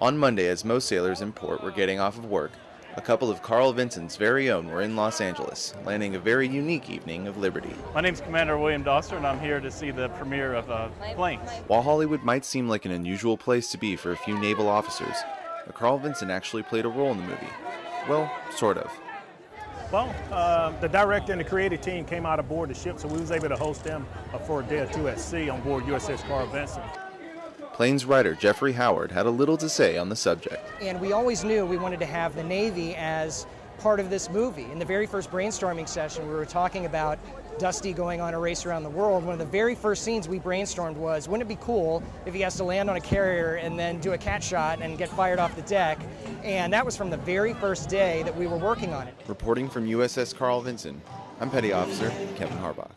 On Monday, as most sailors in port were getting off of work, a couple of Carl Vinson's very own were in Los Angeles, landing a very unique evening of liberty. My name's Commander William Doster, and I'm here to see the premiere of uh, Planes. While Hollywood might seem like an unusual place to be for a few naval officers, a Carl Vincent actually played a role in the movie. Well, sort of. Well, uh, the director and the creative team came out aboard the ship, so we was able to host them for a day or two at sea on board USS Carl Vinson. Planes writer Jeffrey Howard had a little to say on the subject. And we always knew we wanted to have the Navy as part of this movie. In the very first brainstorming session, we were talking about Dusty going on a race around the world. One of the very first scenes we brainstormed was, wouldn't it be cool if he has to land on a carrier and then do a cat shot and get fired off the deck? And that was from the very first day that we were working on it. Reporting from USS Carl Vinson, I'm Petty Officer Kevin Harbach.